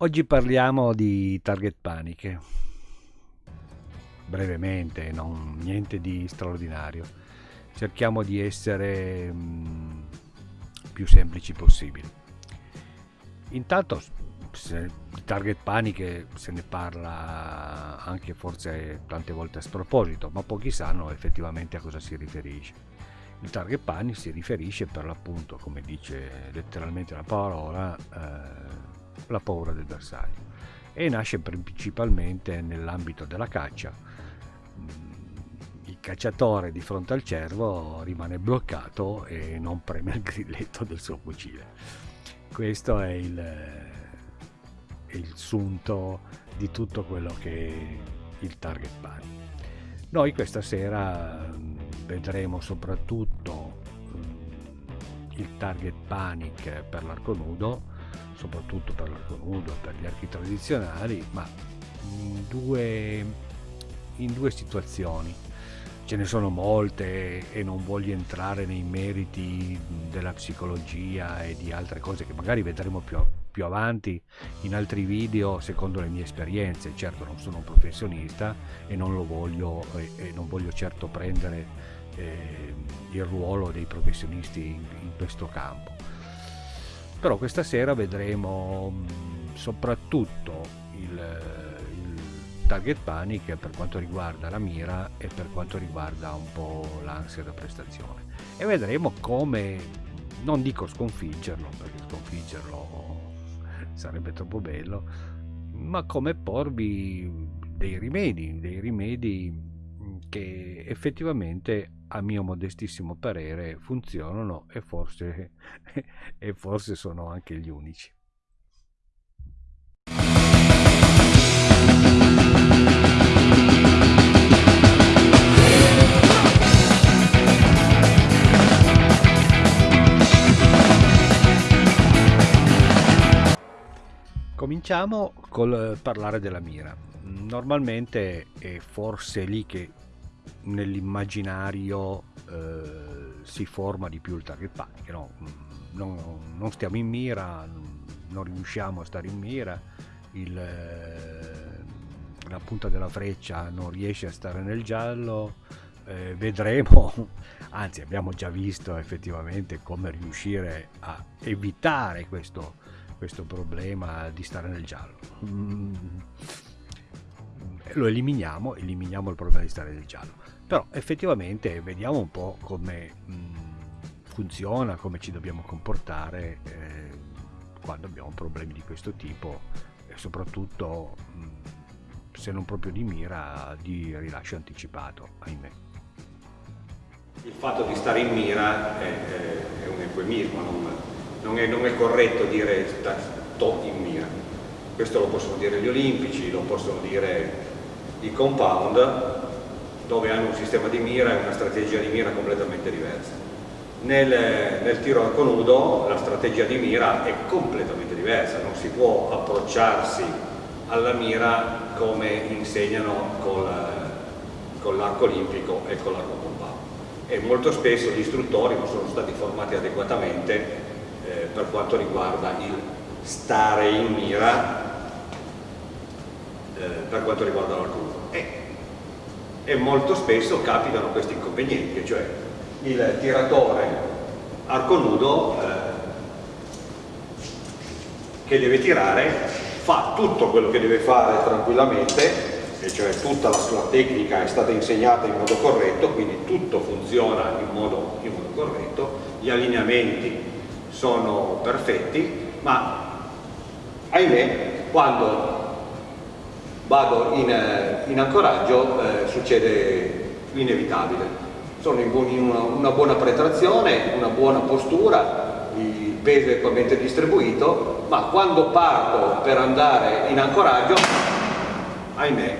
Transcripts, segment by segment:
Oggi parliamo di target paniche. Brevemente, non niente di straordinario. Cerchiamo di essere mh, più semplici possibili. Intanto di target paniche se ne parla anche forse tante volte a sproposito, ma pochi sanno effettivamente a cosa si riferisce. Il target panic si riferisce per l'appunto, come dice letteralmente la parola, eh, la paura del bersaglio e nasce principalmente nell'ambito della caccia. Il cacciatore di fronte al cervo rimane bloccato e non preme il grilletto del suo fucile. Questo è il, il sunto di tutto quello che è il target panic. Noi questa sera vedremo soprattutto il target panic per l'arco nudo soprattutto per l'arco nudo, per gli archi tradizionali, ma in due, in due situazioni. Ce ne sono molte e non voglio entrare nei meriti della psicologia e di altre cose che magari vedremo più, più avanti in altri video secondo le mie esperienze. Certo non sono un professionista e non lo voglio, e, e non voglio certo prendere eh, il ruolo dei professionisti in, in questo campo però questa sera vedremo mm, soprattutto il, il, target panic per quanto riguarda la mira e per quanto riguarda un po' l'ansia da prestazione. E vedremo come non dico sconfiggerlo perché sconfiggerlo sarebbe troppo bello ma come porvi dei rimedi dei rimedi che effettivamente a mio modestissimo parere funzionano e forse, e forse sono anche gli unici. Cominciamo col parlare della mira. Normalmente è forse lì che nell'immaginario eh, si forma di più il target no? Non, non, stiamo in mira, non riusciamo a stare in mira, il, eh, la punta della freccia non riesce a stare nel giallo, eh, vedremo, anzi abbiamo già visto effettivamente come riuscire a evitare questo, questo problema di stare nel giallo. Mm lo eliminiamo, eliminiamo il problema di stare nel giallo. Però effettivamente vediamo un po' come funziona, come ci dobbiamo comportare eh, quando abbiamo problemi di questo tipo e soprattutto se non proprio di mira di rilascio anticipato, ahimè. Il fatto di stare in mira è, è un eufemismo, non, non, è, non, è, corretto dire sto in mira. Questo lo possono dire gli olimpici, lo possono dire i compound dove hanno un sistema di mira e una strategia di mira completamente diversa. Nel, nel tiro arco nudo la strategia di mira è completamente diversa, non si può approcciarsi alla mira come insegnano con, con l'arco olimpico e con l'arco compound. E molto spesso gli istruttori non sono stati formati adeguatamente eh, per quanto riguarda il stare in mira eh, per quanto riguarda l'arco. E, molto spesso capitano questi inconvenienti, cioè il tiratore arco nudo eh, che deve tirare fa tutto quello che deve fare tranquillamente, e cioè tutta la sua tecnica è stata insegnata in modo corretto, quindi tutto funziona in modo, in modo corretto, gli allineamenti sono perfetti, ma ahimè quando vado in, eh, in ancoraggio eh, succede l'inevitabile. Sono in, buoni, in una, una, buona pretrazione, una buona postura, il peso è equamente distribuito, ma quando parto per andare in ancoraggio, ahimè,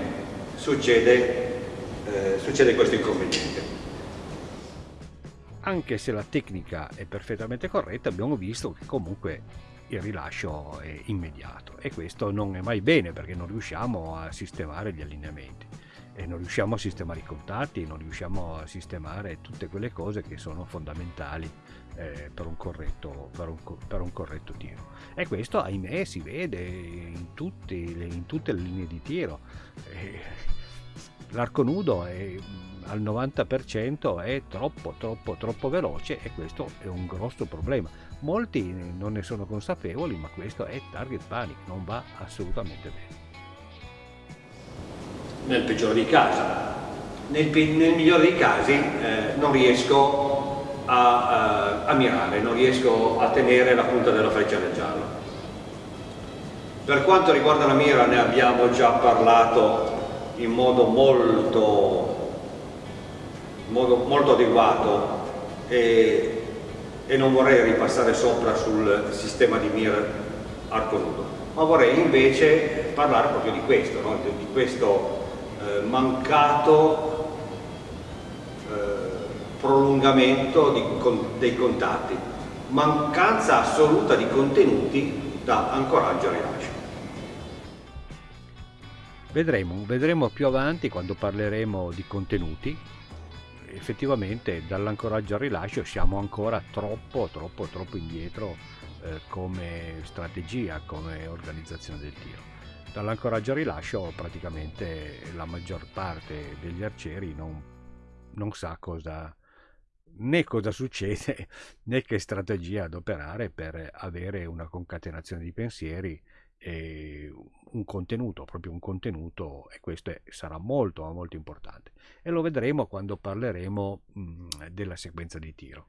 succede, eh, succede questo inconveniente. Anche se la tecnica è perfettamente corretta, abbiamo visto che comunque il rilascio è immediato e questo non è mai bene perché non riusciamo a sistemare gli allineamenti e non riusciamo a sistemare i contatti, non riusciamo a sistemare tutte quelle cose che sono fondamentali eh, per, un corretto, per, un, per, un corretto, tiro. E questo, ahimè, si vede in, tutti, in tutte le linee di tiro. Eh, l'arco nudo è, al 90% è troppo, troppo, troppo veloce e questo è un grosso problema. Molti non ne sono consapevoli, ma questo è target panic, non va assolutamente bene. Nel peggiore dei casi. Nel, nel migliore dei casi eh, non riesco a, a, a mirare, non riesco a tenere la punta della freccia nel giallo. Per quanto riguarda la mira ne abbiamo già parlato in modo molto, modo molto adeguato e, e, non vorrei ripassare sopra sul sistema di mira arco nudo, ma vorrei invece parlare proprio di questo, no? di, questo eh, mancato eh, prolungamento di, con, dei contatti, mancanza assoluta di contenuti da ancoraggio a rilascio. Vedremo, vedremo più avanti quando parleremo di contenuti. Effettivamente dall'ancoraggio al rilascio siamo ancora troppo, troppo, troppo indietro eh, come strategia, come organizzazione del tiro. Dall'ancoraggio al rilascio praticamente la maggior parte degli arcieri non, non sa cosa, né cosa succede né che strategia adoperare per avere una concatenazione di pensieri e un contenuto, proprio un contenuto e questo è, sarà molto molto importante e lo vedremo quando parleremo mh, della sequenza di tiro.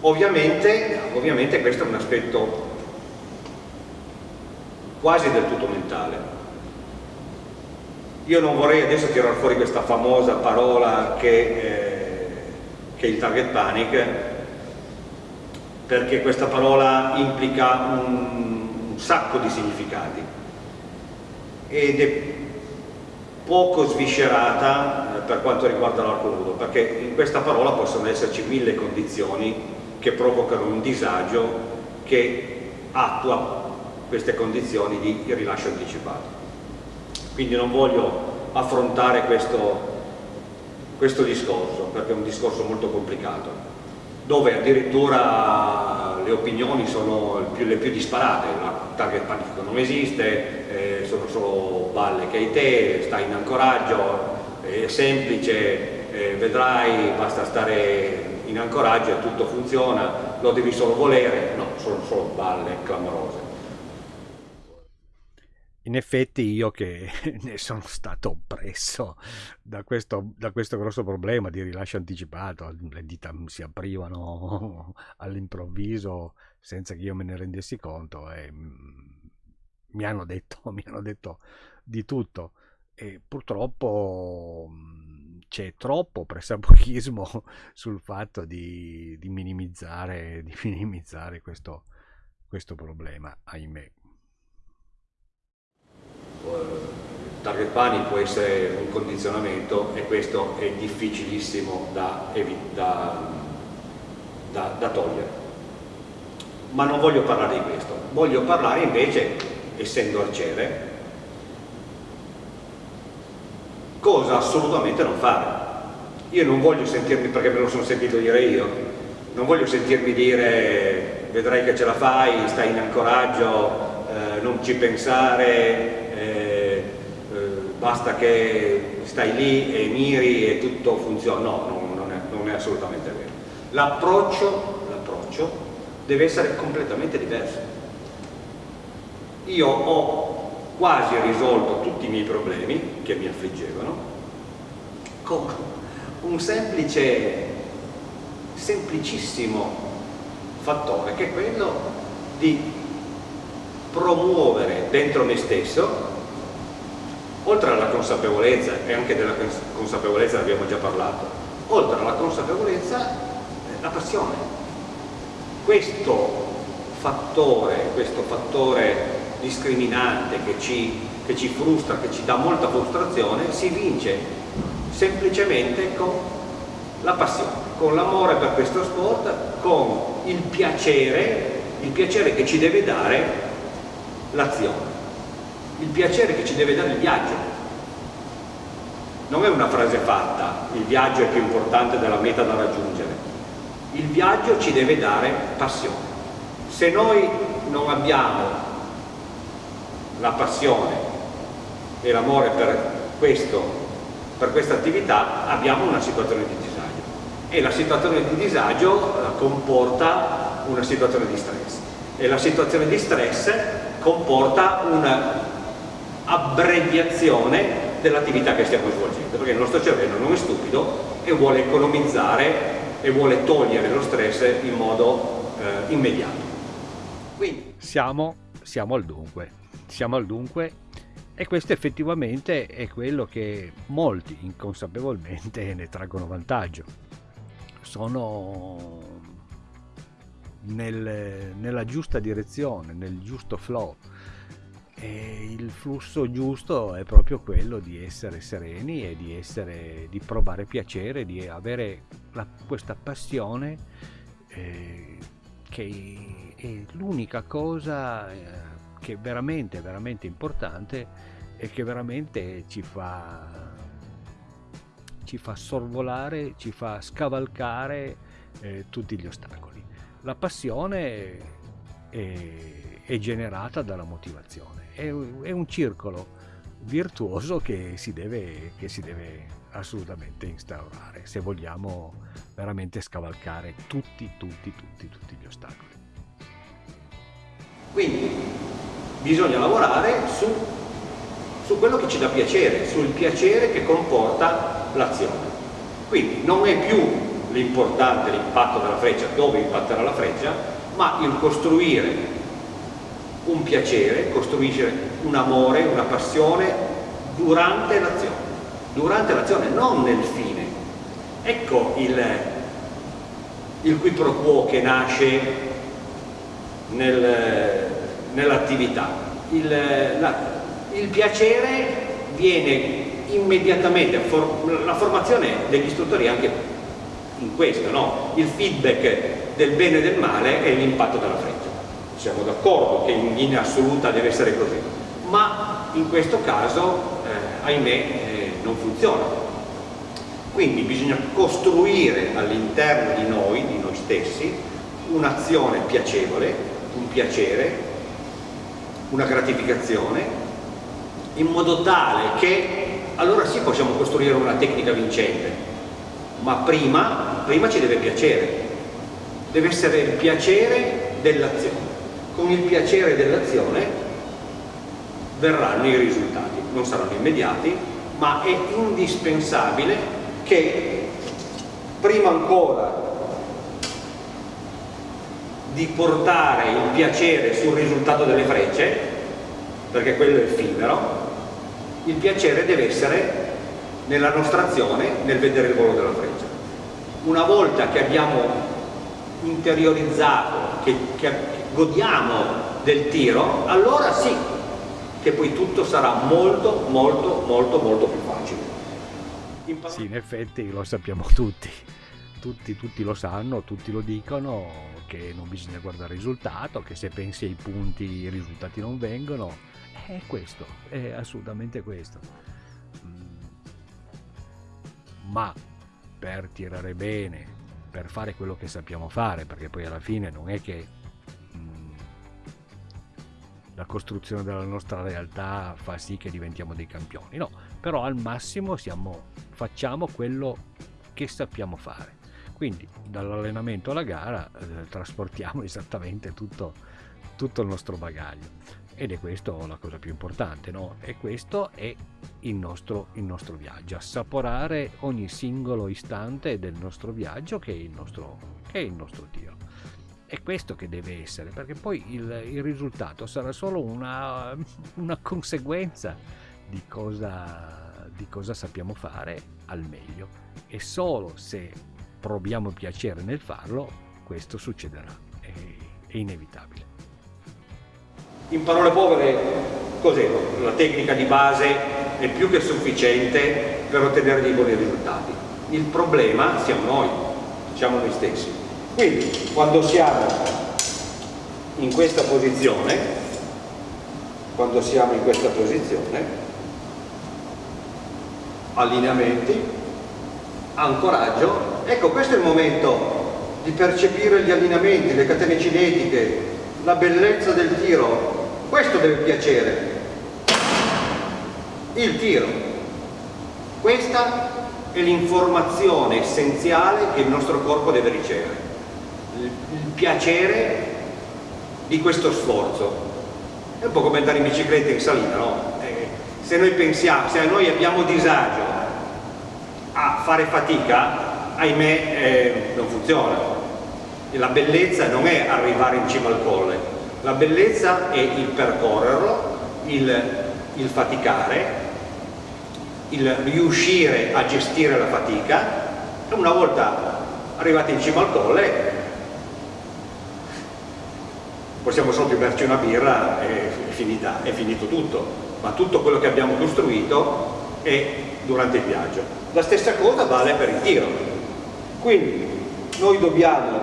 Ovviamente, ovviamente questo è un aspetto quasi del tutto mentale. Io non vorrei adesso tirare fuori questa famosa parola che, eh, che è il target panic, perché questa parola implica un, un sacco di significati ed è poco sviscerata eh, per quanto riguarda l'arco nudo, perché in questa parola possono esserci mille condizioni che provocano un disagio che attua queste condizioni di rilascio anticipato. Quindi non voglio affrontare questo, questo discorso, perché è un discorso molto complicato dove addirittura le opinioni sono le più disparate, la target panifico non esiste, eh, sono solo balle che hai te, stai in ancoraggio, è semplice, eh, vedrai, basta stare in ancoraggio e tutto funziona, lo devi solo volere, no, sono solo balle clamorose in effetti io che ne sono stato oppresso da questo, da questo grosso problema di rilascio anticipato, le dita si aprivano all'improvviso senza che io me ne rendessi conto e mm, mi hanno detto, mi hanno detto di tutto. E purtroppo mm, c'è troppo pressapochismo sul fatto di, di minimizzare, di minimizzare questo, questo problema, ahimè target panic può essere un condizionamento e questo è difficilissimo da, da, da, da togliere. Ma non voglio parlare di questo, voglio parlare invece, essendo arciere, cosa assolutamente non fare. Io non voglio sentirmi, perché me lo sono sentito dire io, non voglio sentirmi dire vedrai che ce la fai, stai in ancoraggio, eh, non ci pensare, basta che stai lì e miri e tutto funziona, no, non, non, è, non è, assolutamente vero. L'approccio deve essere completamente diverso. Io ho quasi risolto tutti i miei problemi che mi affliggevano con un semplice, semplicissimo fattore che è quello di promuovere dentro me stesso oltre alla consapevolezza, e anche della consapevolezza ne abbiamo già parlato, oltre alla consapevolezza la passione. Questo fattore, questo fattore discriminante che ci, che ci frustra, che ci dà molta frustrazione, si vince semplicemente con la passione, con l'amore per questo sport, con il piacere, il piacere che ci deve dare l'azione il piacere che ci deve dare il viaggio. Non è una frase fatta, il viaggio è più importante della meta da raggiungere. Il viaggio ci deve dare passione. Se noi non abbiamo la passione e l'amore per, per questa attività, abbiamo una situazione di disagio. E la situazione di disagio eh, comporta una situazione di stress. E la situazione di stress comporta un'abbreviazione dell'attività che stiamo svolgendo, perché il nostro cervello non è stupido e vuole economizzare e vuole togliere lo stress in modo eh, immediato. Quindi siamo, siamo al dunque, siamo al dunque e questo effettivamente è quello che molti inconsapevolmente ne traggono vantaggio. Sono nel, nella giusta direzione, nel giusto flow. E il flusso giusto è proprio quello di essere sereni e di, essere, di provare piacere, di avere la, questa passione eh, che è l'unica cosa eh, che è veramente, veramente importante e che veramente ci fa, ci fa sorvolare, ci fa scavalcare eh, tutti gli ostacoli. La passione è, è generata dalla motivazione, è, è, un circolo virtuoso che si, deve, che si deve assolutamente instaurare se vogliamo veramente scavalcare tutti, tutti, tutti, tutti gli ostacoli. Quindi bisogna lavorare su, su quello che ci dà piacere, sul piacere che comporta l'azione. Quindi non è più l'importante l'impatto della freccia, dove impatterà la freccia, ma il costruire un piacere, costruire un amore, una passione durante l'azione, durante l'azione, non nel fine. Ecco il, il qui pro quo che nasce nel, nell'attività. Il, il piacere viene immediatamente, for, la formazione degli istruttori è anche in questo, no? il feedback del bene e del male è l'impatto della freccia. Siamo d'accordo che in linea assoluta deve essere così, ma in questo caso, eh, ahimè, eh, non funziona. Quindi bisogna costruire all'interno di noi, di noi stessi, un'azione piacevole, un piacere, una gratificazione, in modo tale che allora sì possiamo costruire una tecnica vincente, ma prima, prima ci deve piacere, deve essere il piacere dell'azione. Con il piacere dell'azione verranno i risultati, non saranno immediati, ma è indispensabile che prima ancora di portare il piacere sul risultato delle frecce, perché quello è effimero, il piacere deve essere nella nostra azione nel vedere il volo della freccia. Una volta che abbiamo interiorizzato, che, che godiamo del tiro, allora sì che poi tutto sarà molto molto molto molto più facile. In sì, in effetti lo sappiamo tutti. Tutti, tutti lo sanno, tutti lo dicono che non bisogna guardare il risultato, che se pensi ai punti i risultati non vengono. È questo, è assolutamente questo ma per tirare bene, per fare quello che sappiamo fare, perché poi alla fine non è che mm, la costruzione della nostra realtà fa sì che diventiamo dei campioni, no, però al massimo siamo, facciamo quello che sappiamo fare. Quindi dall'allenamento alla gara eh, trasportiamo esattamente tutto, tutto il nostro bagaglio ed è questa la cosa più importante, no? E questo è il nostro, il nostro viaggio, assaporare ogni singolo istante del nostro viaggio che è il nostro, che è il nostro tiro. È questo che deve essere, perché poi il, il risultato sarà solo una, una conseguenza di cosa, di cosa sappiamo fare al meglio. E solo se proviamo piacere nel farlo, questo succederà, è, è inevitabile. In parole povere, cos'è? La tecnica di base è più che sufficiente per ottenere dei buoni risultati. Il problema siamo noi, siamo noi stessi. Quindi, quando siamo in questa posizione, quando siamo in questa posizione, allineamenti, ancoraggio, ecco questo è il momento di percepire gli allineamenti, le catene cinetiche, la bellezza del tiro, questo deve piacere, il tiro, questa è l'informazione essenziale che il nostro corpo deve ricevere, piacere di questo sforzo, è un po' come andare in bicicletta in salita, no? Eh, se noi pensiamo, se noi abbiamo disagio a fare fatica, ahimè eh, non funziona. La bellezza non è arrivare in cima al colle, la bellezza è il percorrerlo, il, il faticare, il riuscire a gestire la fatica e una volta arrivati in cima al colle possiamo solo berci una birra e è, finita, è finito tutto, ma tutto quello che abbiamo costruito è durante il viaggio. La stessa cosa vale per il tiro. Quindi noi dobbiamo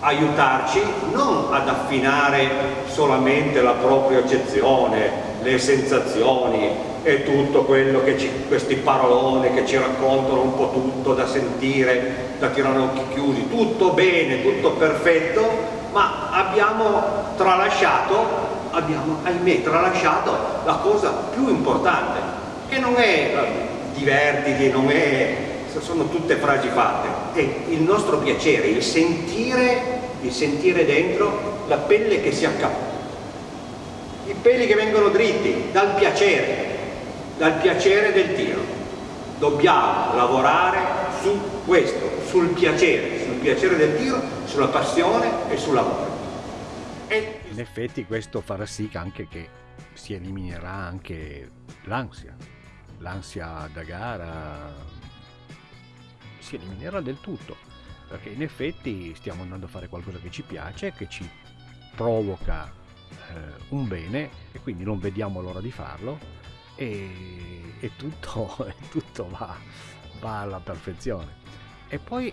aiutarci non ad affinare solamente la propria accezione, le sensazioni e tutto quello che ci, questi paroloni che ci raccontano un po' tutto da sentire, da tirare occhi chiusi, tutto bene, tutto perfetto, ma abbiamo tralasciato, abbiamo ahimè tralasciato la cosa più importante, che non è eh, divertiti, non è, sono tutte frasi fatte, è il nostro piacere, il sentire, il sentire dentro la pelle che si accappa, i peli che vengono dritti dal piacere, dal piacere del tiro. Dobbiamo lavorare su questo, sul piacere, piacere del tiro, sulla passione e sul lavoro. E... In effetti questo farà sì anche che si eliminerà anche l'ansia, l'ansia da gara si eliminerà del tutto, perché in effetti stiamo andando a fare qualcosa che ci piace, che ci provoca eh, un bene e quindi non vediamo l'ora di farlo e, e tutto, tutto va, va alla perfezione. E poi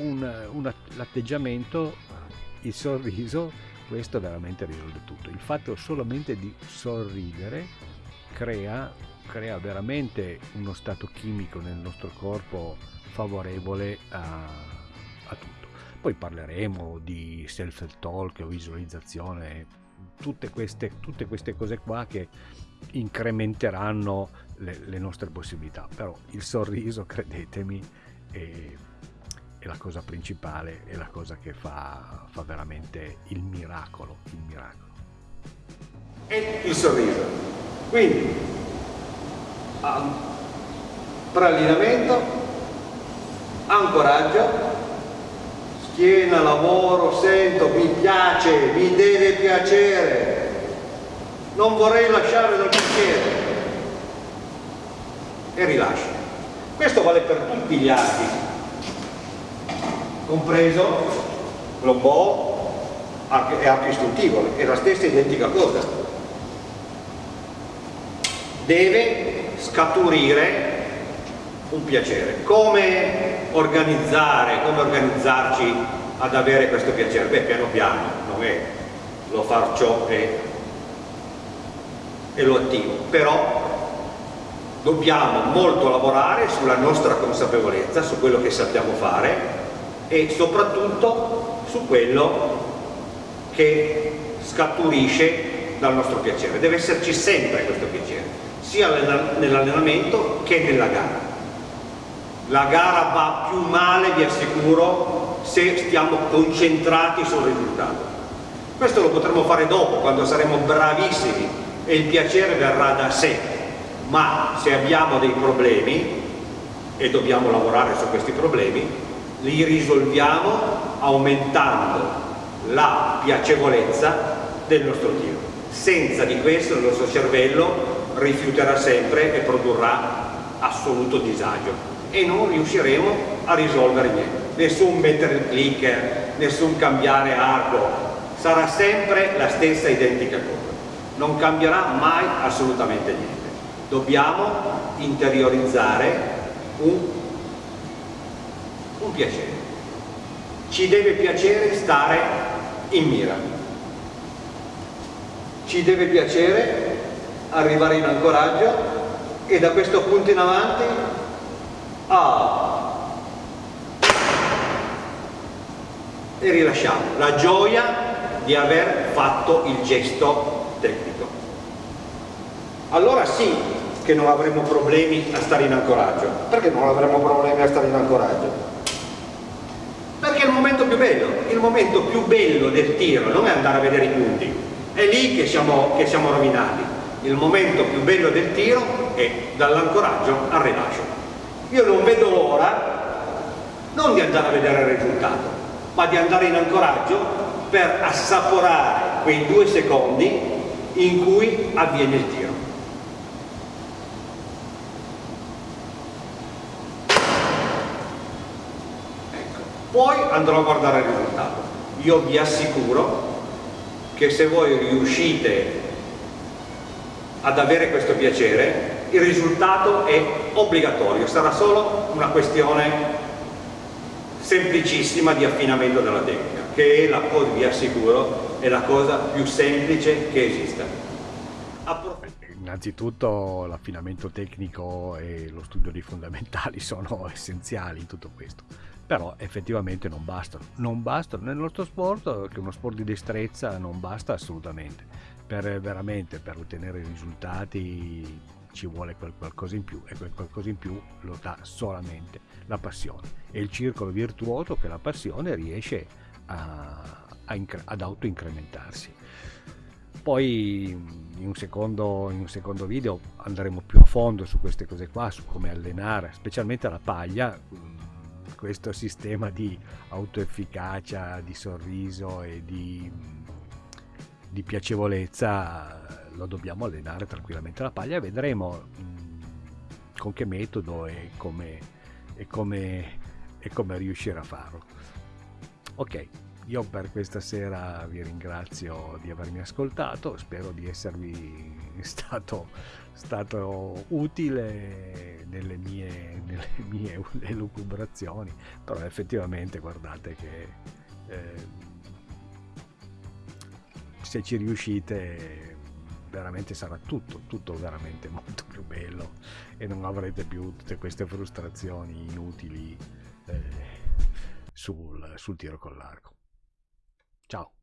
un, un, l'atteggiamento, il sorriso, questo veramente risolve tutto. Il fatto solamente di sorridere crea, crea veramente uno stato chimico nel nostro corpo favorevole a, a tutto. Poi parleremo di self-talk o visualizzazione, tutte queste, tutte queste cose qua che incrementeranno le, le nostre possibilità. Però il sorriso, credetemi, è è la cosa principale, è la cosa che fa, fa veramente il miracolo, il miracolo. E il sorriso. Quindi, um, preallineamento, ancoraggio, schiena, lavoro, sento, mi piace, mi deve piacere, non vorrei lasciare dal piacere e rilascio. Questo vale per tutti gli atti, compreso l'obo e arco istintivo, è la stessa identica cosa. Deve scaturire un piacere. Come organizzare, come organizzarci ad avere questo piacere? Beh, piano piano, non è lo faccio e, e lo attivo, però dobbiamo molto lavorare sulla nostra consapevolezza, su quello che sappiamo fare e soprattutto su quello che scaturisce dal nostro piacere. Deve esserci sempre questo piacere, sia nell'allenamento che nella gara. La gara va più male, vi assicuro, se stiamo concentrati sul risultato. Questo lo potremo fare dopo, quando saremo bravissimi e il piacere verrà da sé. Ma se abbiamo dei problemi, e dobbiamo lavorare su questi problemi, li risolviamo aumentando la piacevolezza del nostro tiro. Senza di questo il nostro cervello rifiuterà sempre e produrrà assoluto disagio e non riusciremo a risolvere niente. Nessun mettere il clicker, nessun cambiare arco, sarà sempre la stessa identica cosa. Non cambierà mai assolutamente niente. Dobbiamo interiorizzare un un piacere. Ci deve piacere stare in mira. ci deve piacere arrivare in ancoraggio e da questo punto in avanti ah, e rilasciamo la gioia di aver fatto il gesto tecnico. Allora sì che non avremo problemi a stare in ancoraggio. Perché non avremo problemi a stare in ancoraggio? Perché è il momento più bello, il momento più bello del tiro non è andare a vedere i punti, è lì che siamo, che siamo rovinati. Il momento più bello del tiro è dall'ancoraggio al rilascio. Io non vedo l'ora non di andare a vedere il risultato, ma di andare in ancoraggio per assaporare quei due secondi in cui avviene il tiro. Ecco. Poi andrò a guardare il risultato. Io vi assicuro che se voi riuscite ad avere questo piacere, il risultato è obbligatorio, sarà solo una questione semplicissima di affinamento della tecnica, che è la cosa, vi assicuro, è la cosa più semplice che esista. Innanzitutto l'affinamento tecnico e lo studio dei fondamentali sono essenziali in tutto questo, però effettivamente non bastano. Non bastano nel nostro sport, che è uno sport di destrezza, non basta assolutamente. Per veramente per ottenere risultati ci vuole quel qualcosa in più e quel qualcosa in più lo dà solamente la passione. È il circolo virtuoso che la passione riesce a, a ad autoincrementarsi. Poi in un, secondo, in un secondo video andremo più a fondo su queste cose qua, su come allenare, specialmente la paglia, questo sistema di autoefficacia, di sorriso e di, di piacevolezza lo dobbiamo allenare tranquillamente la paglia e vedremo mm, con che metodo e come, e come, e come riuscire a farlo. Ok, io per questa sera vi ringrazio di avermi ascoltato, spero di esservi stato, stato utile nelle mie, nelle mie elucubrazioni, però effettivamente guardate che eh, se ci riuscite veramente sarà tutto, tutto veramente molto più bello e non avrete più tutte queste frustrazioni inutili eh, sul, sul tiro con l'arco. Ciao!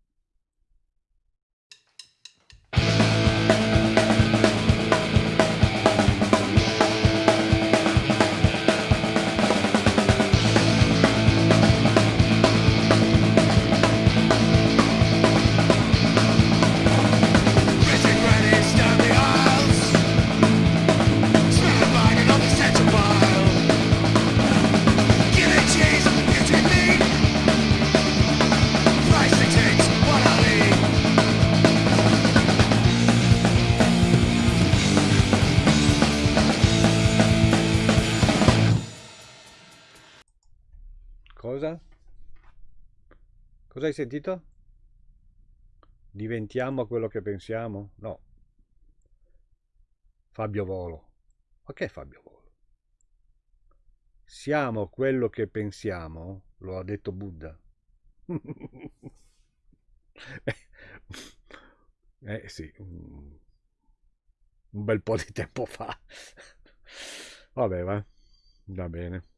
Cosa hai sentito? Diventiamo quello che pensiamo? No. Fabio Volo. Ma che è Fabio Volo? Siamo quello che pensiamo? Lo ha detto Buddha. eh sì, un bel po' di tempo fa. Vabbè, va. Va bene.